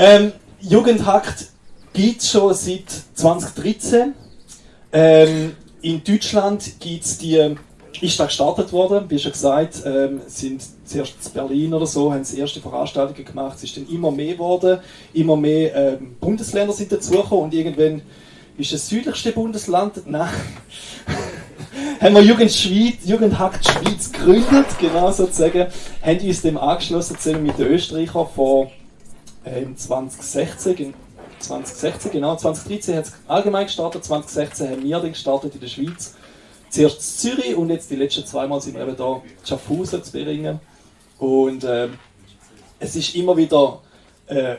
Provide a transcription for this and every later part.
Ähm, Jugendhakt gibt es schon seit 2013. Ähm, in Deutschland gibt es die, ist da gestartet worden, wie schon gesagt, ähm, sind zuerst in Berlin oder so, haben sie erste Veranstaltungen gemacht, es ist dann immer mehr geworden, immer mehr ähm, Bundesländer sind dazugekommen und irgendwann ist das südlichste Bundesland, nein, haben wir Jugend Schweiz, Jugendhakt Schweiz gegründet, genau sozusagen, haben uns dem angeschlossen zusammen mit den Österreichern vor ähm, 2016, 2016, genau, 2013 hat es allgemein gestartet, 2016 haben wir dann gestartet in der Schweiz. Zuerst in Zürich und jetzt die letzten zweimal sind wir eben da in Schaffhausen zu bringen. Und ähm, es ist immer wieder äh,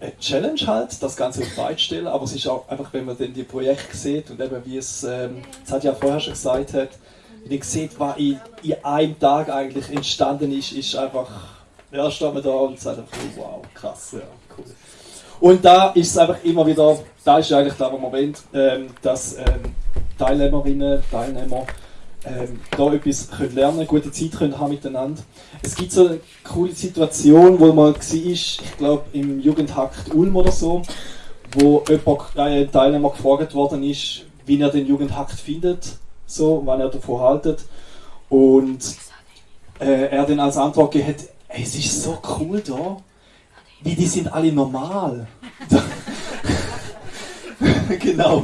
eine Challenge halt, das Ganze auf Beine stellen, aber es ist auch einfach, wenn man dann die Projekte sieht und eben wie es, ähm, ja vorher schon gesagt hat, wenn man sieht, was in, in einem Tag eigentlich entstanden ist, ist einfach, ja, steht man da und sagt einfach, wow, krass, ja, cool. Und da ist es einfach immer wieder, da ist eigentlich der Moment, ähm, dass ähm, Teilnehmerinnen, Teilnehmer ähm, da etwas können lernen gute Zeit können haben miteinander. Es gibt so eine coole Situation, wo man war, ich glaube im Jugendhakt Ulm oder so, wo jemand, äh, ein Teilnehmer gefragt worden ist, wie er den Jugendhakt findet, so, wann er davon haltet. Und äh, er dann als Antwort gegeben hat, es ist so cool da, wie die sind alle normal. genau.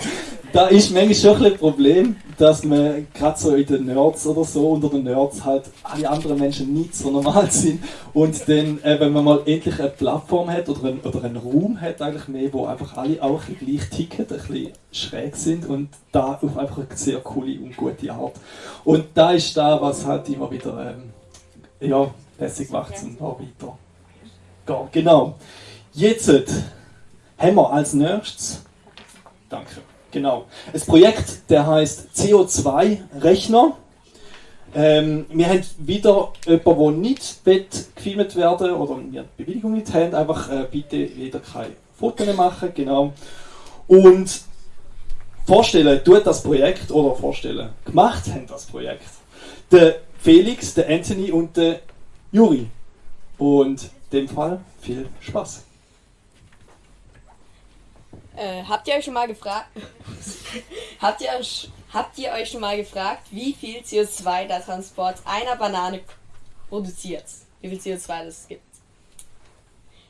Da ist manchmal schon ein Problem, dass man gerade so in den Nerds oder so, unter den Nerds halt alle anderen Menschen nicht so normal sind. Und dann, äh, wenn man mal endlich eine Plattform hat oder, ein, oder einen Raum hat, eigentlich mehr, wo einfach alle auch ein gleich ticken, ein bisschen schräg sind und da auf einfach eine sehr coole und gute Art. Und da ist da, was halt immer wieder ähm, ja, lässig macht auch weiter gehen. Genau. Jetzt haben wir als nächstes, danke, genau, ein Projekt, der heißt CO2-Rechner. Ähm, wir haben wieder jemanden, der nicht gefilmt werden oder wir die Bewilligung nicht haben, einfach äh, bitte wieder keine Fotos machen, genau. Und vorstellen tut das Projekt, oder vorstellen, gemacht haben das Projekt, der Felix, der Anthony und der Juri. Und dem Fall viel Spaß. Äh, habt ihr euch schon mal gefragt? habt, ihr habt ihr euch schon mal gefragt, wie viel CO2 der Transport einer Banane produziert? Wie viel CO2 das gibt?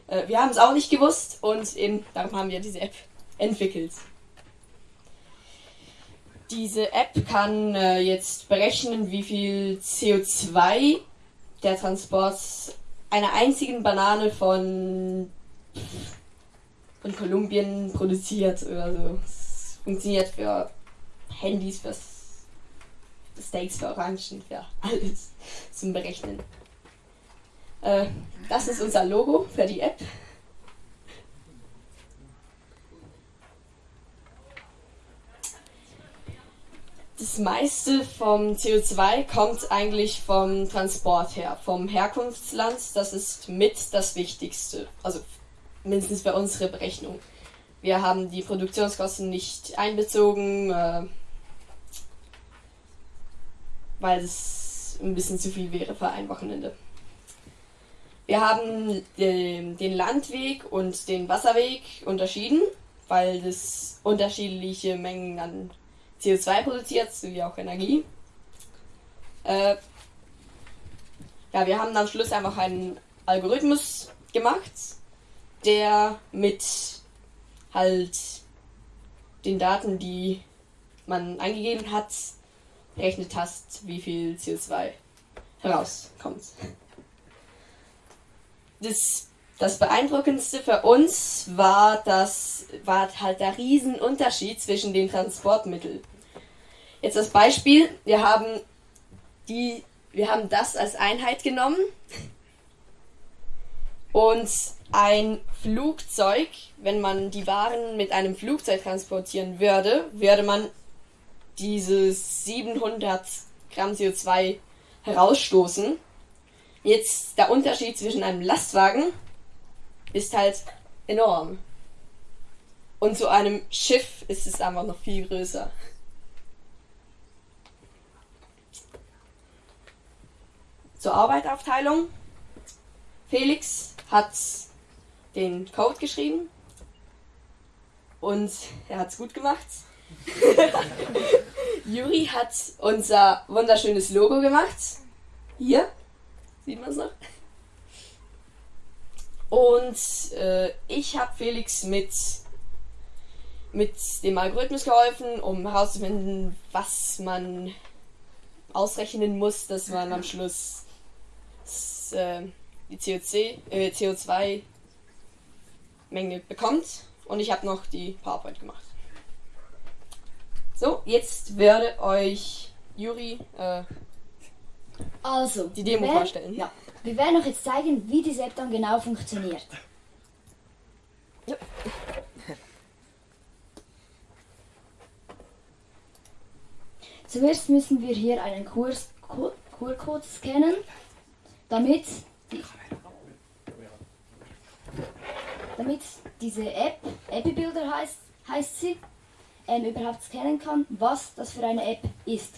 Äh, wir haben es auch nicht gewusst und eben darum haben wir diese App entwickelt. Diese App kann äh, jetzt berechnen, wie viel CO2 der Transport einer einzigen Banane von, von Kolumbien produziert oder so. Es funktioniert für Handys, für Steaks, für Orangen, für alles zum Berechnen. Äh, das ist unser Logo für die App. Das meiste vom CO2 kommt eigentlich vom Transport her, vom Herkunftsland. Das ist mit das Wichtigste. Also mindestens für unsere Berechnung. Wir haben die Produktionskosten nicht einbezogen, äh, weil es ein bisschen zu viel wäre für ein Wochenende. Wir haben den, den Landweg und den Wasserweg unterschieden, weil es unterschiedliche Mengen an CO2 produziert, sowie auch Energie. Äh, ja, wir haben am Schluss einfach einen Algorithmus gemacht, der mit halt den Daten, die man eingegeben hat, rechnet hast, wie viel CO2 herauskommt. Das, das beeindruckendste für uns war, das war halt der Riesenunterschied zwischen den Transportmitteln. Jetzt das Beispiel, wir haben die, wir haben das als Einheit genommen und ein Flugzeug, wenn man die Waren mit einem Flugzeug transportieren würde, würde man diese 700 Gramm CO2 herausstoßen. Jetzt der Unterschied zwischen einem Lastwagen ist halt enorm. Und zu einem Schiff ist es einfach noch viel größer. Zur Arbeitsaufteilung. Felix hat den Code geschrieben und er hat es gut gemacht. Juri hat unser wunderschönes Logo gemacht. Hier, sieht man es noch. Und äh, ich habe Felix mit, mit dem Algorithmus geholfen, um herauszufinden, was man ausrechnen muss, dass man am Schluss das, äh, die CO2, äh, CO2-Menge bekommt. Und ich habe noch die PowerPoint gemacht. So, jetzt werde euch Juri äh, Also, die Demo werden- vorstellen. Ja. Wir werden euch jetzt zeigen, wie diese App dann genau funktioniert. Ja. Zuerst müssen wir hier einen Kurs, Ku- QR-Code scannen, damit, die, damit diese App, Appy Builder heißt, heißt sie, ähm, überhaupt scannen kann, was das für eine App ist.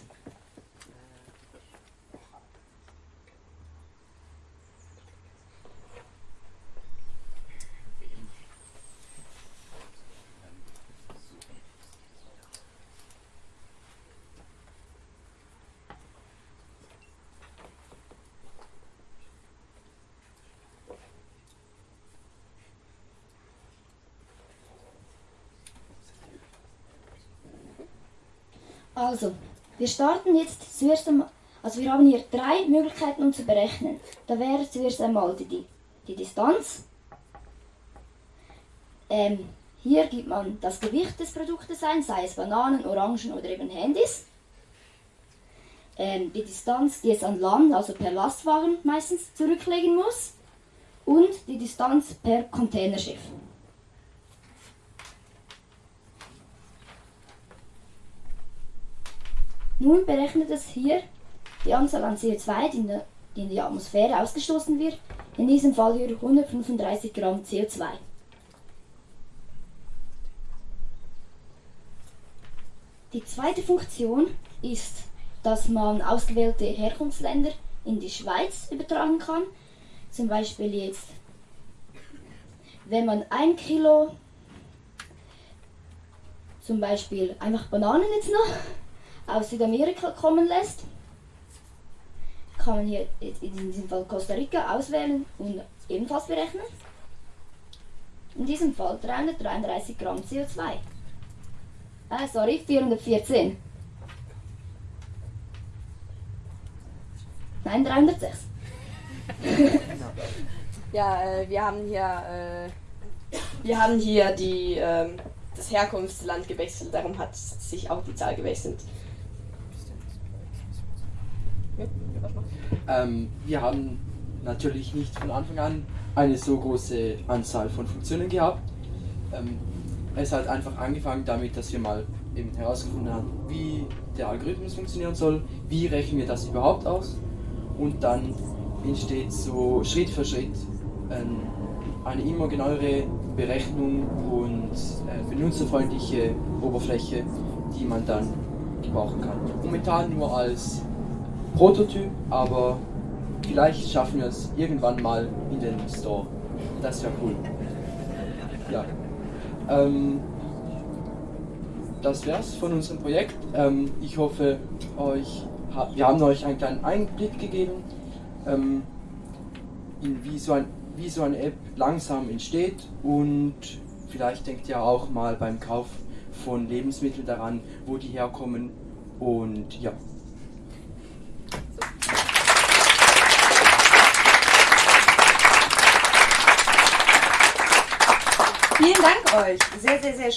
Also, wir starten jetzt zuerst einmal, also wir haben hier drei Möglichkeiten, um zu berechnen. Da wäre zuerst einmal die, die, Distanz. Ähm, hier gibt man das Gewicht des Produktes ein, sei es Bananen, Orangen oder eben Handys. Ähm, die Distanz, die es an Land, also per Lastwagen meistens zurücklegen muss. Und die Distanz per Containerschiff. Nun berechnet es hier die Anzahl an CO2, die in, der, die in die Atmosphäre ausgestoßen wird. In diesem Fall hier 135 Gramm CO2. Die zweite Funktion ist, dass man ausgewählte Herkunftsländer in die Schweiz übertragen kann. Zum Beispiel jetzt, wenn man ein Kilo, zum Beispiel einfach Bananen jetzt noch, aus Südamerika kommen lässt, kann man hier in diesem Fall Costa Rica auswählen und ebenfalls berechnen. In diesem Fall 333 Gramm CO2. Ah, sorry, 414. Nein, 306. Ja, äh, wir haben hier, äh, wir haben hier die, ähm, das Herkunftsland gewechselt, darum hat sich auch die Zahl gewechselt. Ähm, wir haben natürlich nicht von Anfang an eine so große Anzahl von Funktionen gehabt. Ähm, es hat einfach angefangen damit, dass wir mal eben herausgefunden haben, wie der Algorithmus funktionieren soll, wie rechnen wir das überhaupt aus und dann entsteht so Schritt für Schritt ähm, eine immer genauere Berechnung und äh, benutzerfreundliche Oberfläche, die man dann gebrauchen kann. Momentan nur als Prototyp, aber vielleicht schaffen wir es irgendwann mal in den Store. Das wäre cool. Ja. Ähm, das wär's von unserem Projekt. Ähm, ich hoffe, euch, wir haben euch einen kleinen Einblick gegeben, ähm, in wie so, ein, wie so eine App langsam entsteht und vielleicht denkt ihr auch mal beim Kauf von Lebensmitteln daran, wo die herkommen und ja. Vielen Dank euch. Sehr, sehr, sehr